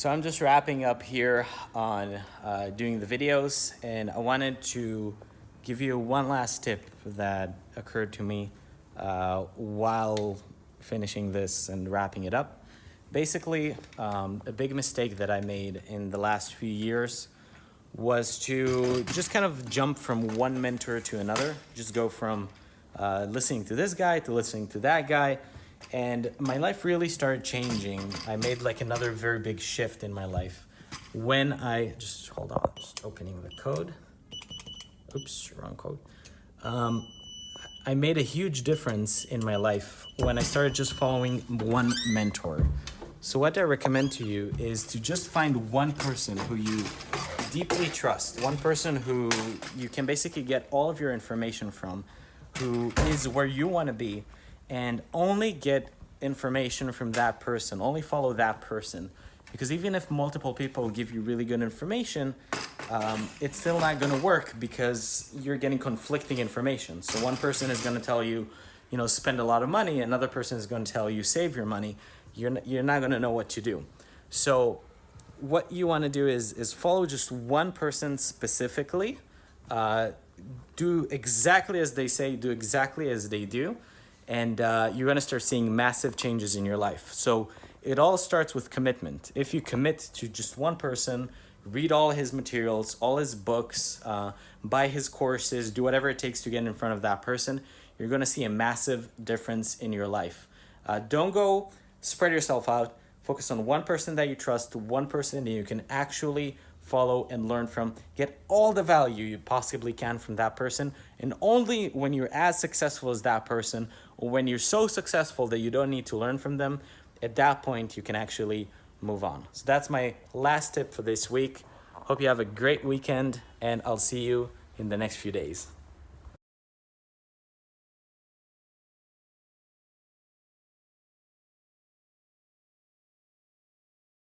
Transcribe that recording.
So I'm just wrapping up here on uh, doing the videos and I wanted to give you one last tip that occurred to me uh, while finishing this and wrapping it up. Basically, um, a big mistake that I made in the last few years was to just kind of jump from one mentor to another, just go from uh, listening to this guy to listening to that guy and my life really started changing. I made like another very big shift in my life when I, just hold on, just opening the code. Oops, wrong code. Um, I made a huge difference in my life when I started just following one mentor. So what I recommend to you is to just find one person who you deeply trust, one person who you can basically get all of your information from, who is where you want to be, and only get information from that person, only follow that person. Because even if multiple people give you really good information, um, it's still not going to work because you're getting conflicting information. So one person is going to tell you, you know, spend a lot of money. Another person is going to tell you save your money. You're, you're not going to know what to do. So what you want to do is, is follow just one person specifically. Uh, do exactly as they say, do exactly as they do and uh, you're gonna start seeing massive changes in your life. So it all starts with commitment. If you commit to just one person, read all his materials, all his books, uh, buy his courses, do whatever it takes to get in front of that person, you're gonna see a massive difference in your life. Uh, don't go spread yourself out. Focus on one person that you trust, one person that you can actually follow and learn from. Get all the value you possibly can from that person. And only when you're as successful as that person, or when you're so successful that you don't need to learn from them, at that point you can actually move on. So that's my last tip for this week. Hope you have a great weekend and I'll see you in the next few days.